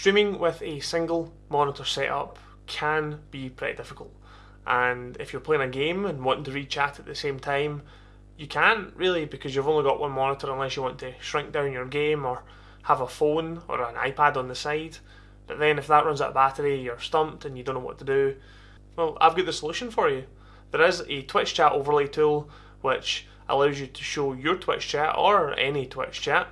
Streaming with a single monitor setup can be pretty difficult. And if you're playing a game and wanting to read chat at the same time, you can't really because you've only got one monitor unless you want to shrink down your game or have a phone or an iPad on the side. But then if that runs out of battery, you're stumped and you don't know what to do. Well, I've got the solution for you. There is a Twitch chat overlay tool which allows you to show your Twitch chat or any Twitch chat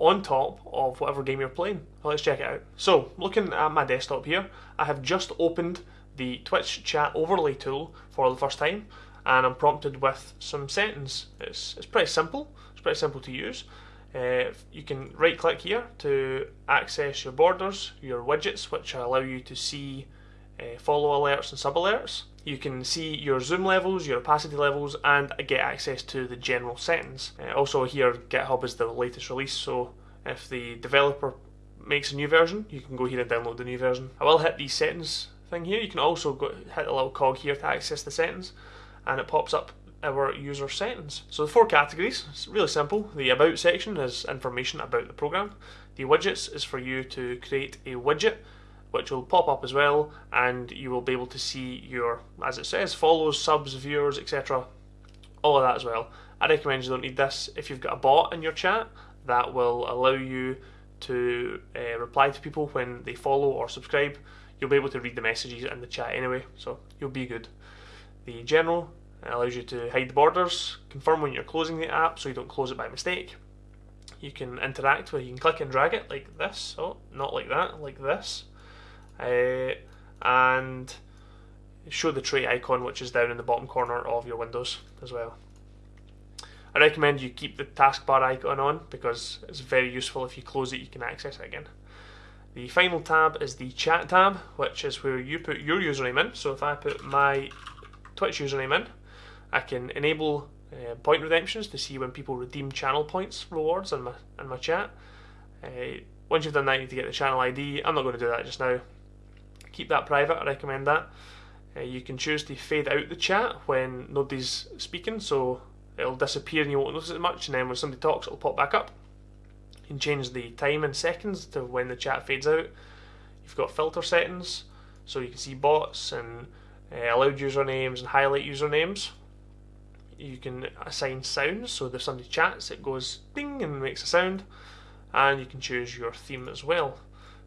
on top of whatever game you're playing. let's check it out. So, looking at my desktop here, I have just opened the Twitch chat overlay tool for the first time and I'm prompted with some settings. It's, it's pretty simple, it's pretty simple to use. Uh, you can right click here to access your borders, your widgets which allow you to see uh, follow alerts and sub alerts. You can see your zoom levels, your opacity levels, and get access to the general settings. Uh, also, here GitHub is the latest release, so if the developer makes a new version, you can go here and download the new version. I will hit the settings thing here. You can also go hit a little cog here to access the settings, and it pops up our user settings. So the four categories, it's really simple. The about section is information about the program. The widgets is for you to create a widget which will pop up as well and you will be able to see your, as it says, follows, subs, viewers, etc. All of that as well. I recommend you don't need this. If you've got a bot in your chat, that will allow you to uh, reply to people when they follow or subscribe. You'll be able to read the messages in the chat anyway, so you'll be good. The general allows you to hide the borders, confirm when you're closing the app so you don't close it by mistake. You can interact with, you can click and drag it like this, oh, not like that, like this uh, and show the tray icon which is down in the bottom corner of your windows as well. I recommend you keep the taskbar icon on because it's very useful if you close it you can access it again. The final tab is the chat tab which is where you put your username in so if I put my Twitch username in I can enable uh, point redemptions to see when people redeem channel points rewards in my, in my chat. Uh, once you've done that you need to get the channel ID, I'm not going to do that just now keep that private. I recommend that. Uh, you can choose to fade out the chat when nobody's speaking, so it'll disappear and you won't notice it much, and then when somebody talks, it'll pop back up. You can change the time in seconds to when the chat fades out. You've got filter settings, so you can see bots and uh, allowed usernames and highlight usernames. You can assign sounds, so if somebody chats, it goes ding and makes a sound, and you can choose your theme as well.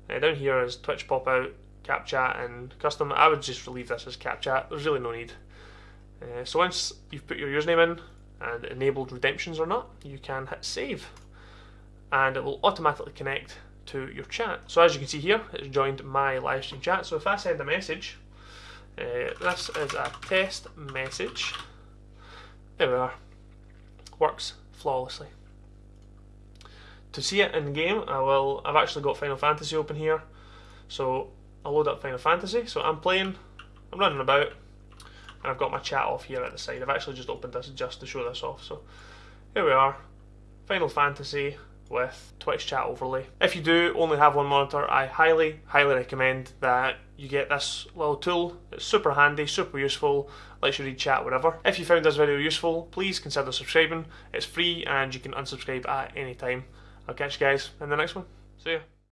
Uh, down here is Twitch pop out, KapChat and custom, I would just leave this as KapChat. There's really no need. Uh, so once you've put your username in and enabled redemptions or not, you can hit save. And it will automatically connect to your chat. So as you can see here, it's joined my live stream chat. So if I send a message, uh, this is a test message. There we are. Works flawlessly. To see it in game, I will. I've actually got Final Fantasy open here, so I'll load up Final Fantasy. So I'm playing, I'm running about, and I've got my chat off here at the side. I've actually just opened this just to show this off. So here we are, Final Fantasy with Twitch chat overlay. If you do only have one monitor, I highly, highly recommend that you get this little tool. It's super handy, super useful, lets you read chat, whatever. If you found this video useful, please consider subscribing. It's free and you can unsubscribe at any time. I'll catch you guys in the next one. See ya.